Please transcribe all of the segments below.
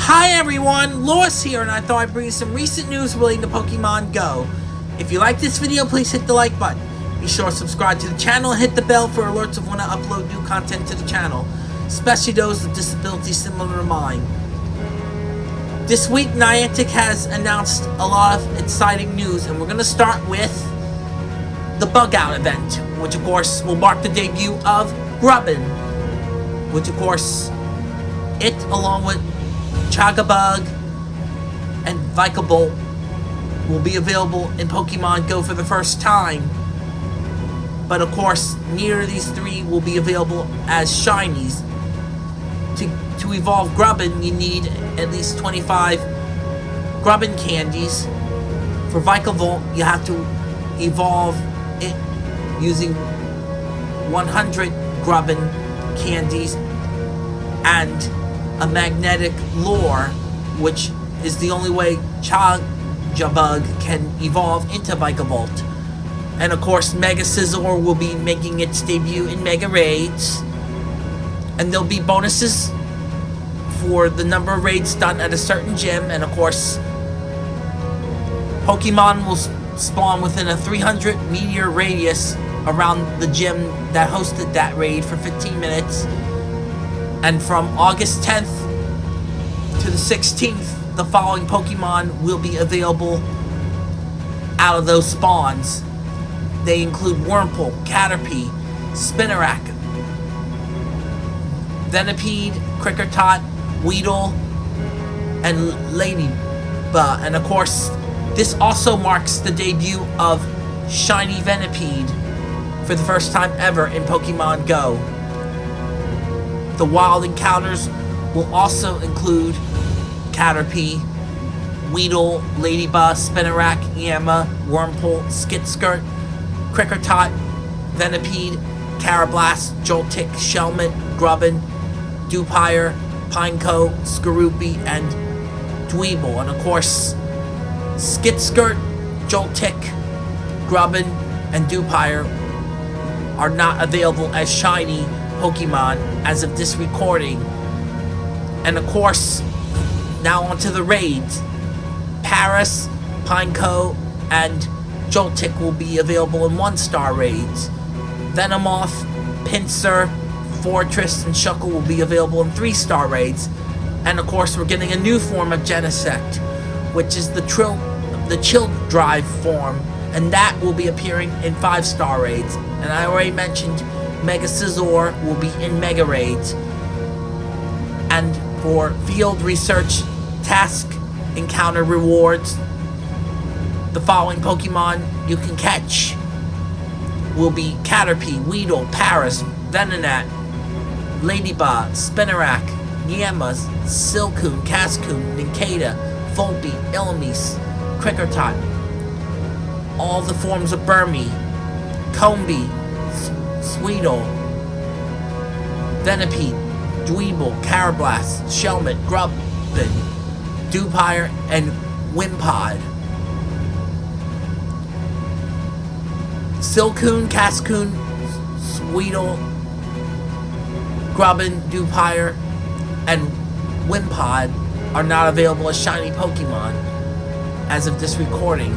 Hi everyone, Lois here and I thought I'd bring you some recent news relating to Pokemon Go. If you like this video, please hit the like button. Be sure to subscribe to the channel and hit the bell for alerts of when I upload new content to the channel, especially those with disabilities similar to mine. This week, Niantic has announced a lot of exciting news, and we're going to start with the Bug Out event, which of course will mark the debut of Grubbin, which of course, it along with Charjabug and Vikavolt will be available in Pokemon Go for the first time. But of course, of these three will be available as shinies. To, to evolve Grubbin, you need at least 25 Grubbin candies. For Vikavolt, you have to evolve it using 100 Grubbin candies and a magnetic lure, which is the only way Charjabug can evolve into Vikavolt. And of course, Mega Scizor will be making its debut in Mega Raids. And there'll be bonuses for the number of raids done at a certain gym. And of course, Pokemon will spawn within a 300 meter radius around the gym that hosted that raid for 15 minutes. And from August 10th to the 16th, the following Pokemon will be available out of those spawns. They include Wurmple, Caterpie, Spinarak, Venipede, Kricketot, Weedle, and Ledyba. And of course, this also marks the debut of Shiny Venipede for the first time ever in Pokemon Go. The wild encounters will also include Caterpie, Weedle, Ledyba, Spinarak, Yanma, Wurmple, Skitskirt, Kricketot, Venipede, Karrablast, Joltik, Shelmet, Grubbin, Dewpider, Pineco, Skorupi, and Dwebble. And of course, Skitskirt, Joltik, Grubbin, and Dewpider are not available as shiny Pokemon as of this recording. And of course, now onto the raids. Paras, Pineco, and Joltik will be available in one-star raids. Venomoth, Pinsir, Forretress, and Shuckle will be available in three-star raids. And of course, we're getting a new form of Genesect, which is the Trill, the Chill Drive form, and that will be appearing in five-star raids. And I already mentioned Mega Scizor will be in Mega Raids. And for field research task encounter rewards, the following Pokemon you can catch will be Caterpie, Weedle, Paras, Venonat, Ledyba, Spinarak, Yanma, Silcoon, Cascoon, Nincada, Volbeat, Illumise, Kricketot, all the forms of Burmy, Combee, Sewaddle, Venipede, Dwebble, Karrablast, Shelmet, Grubbin, Dewpider, and Wimpod. Silcoon, Cascoon, Sewaddle, Grubbin, Dewpider, and Wimpod are not available as shiny Pokemon as of this recording.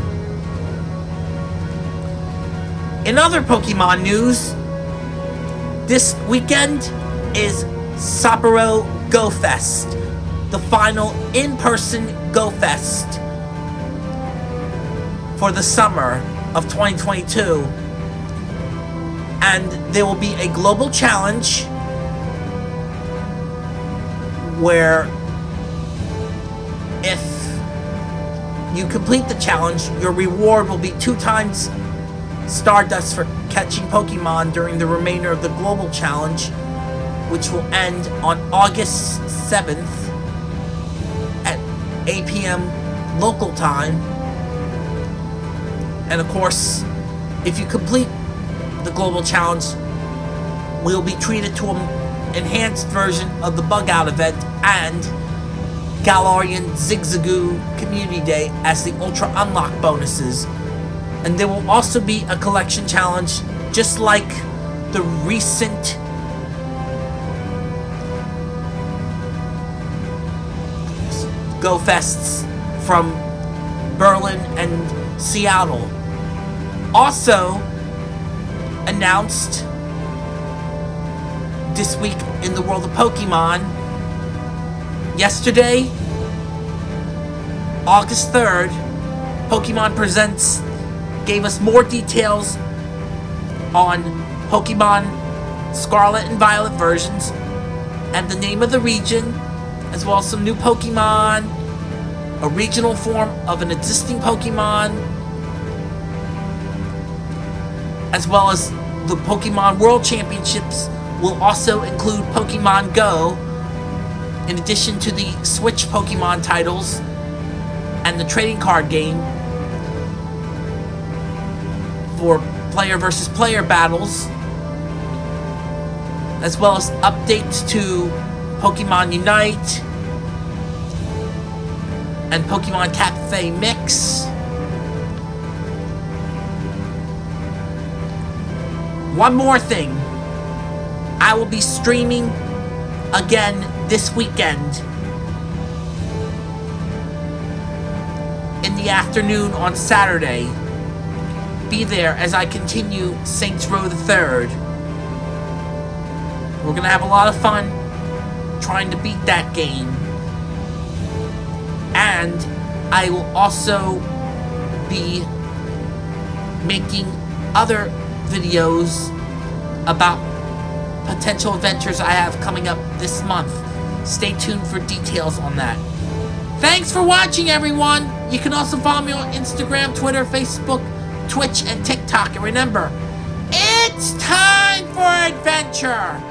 In other Pokemon news, this weekend is Sapporo Go Fest, the final in-person Go Fest for the summer of 2022. And there will be a global challenge where if you complete the challenge, your reward will be two times Stardust for catching Pokemon during the remainder of the global challenge, which will end on August 7th at 8 p.m. local time. And of course, if you complete the global challenge, we'll be treated to an enhanced version of the Bug Out event and Galarian Zigzagoon Community Day as the Ultra Unlock bonuses and there will also be a collection challenge just like the recent Go Fests from Berlin and Seattle. Also announced this week in the world of Pokemon, yesterday, August 3rd, Pokemon presents gave us more details on Pokemon Scarlet and Violet versions and the name of the region, as well as some new Pokemon, a regional form of an existing Pokemon, as well as the Pokemon World Championships will also include Pokemon Go, in addition to the Switch Pokemon titles and the trading card game for player versus player battles, as well as updates to Pokemon Unite and Pokemon Cafe Mix. One more thing. I will be streaming again this weekend in the afternoon on Saturday. Be there as I continue Saints Row the Third. We're gonna have a lot of fun trying to beat that game. And I will also be making other videos about potential adventures I have coming up this month. Stay tuned for details on that. Thanks for watching, everyone! You can also follow me on Instagram, Twitter, Facebook, Twitch, and TikTok. And remember, it's time for adventure!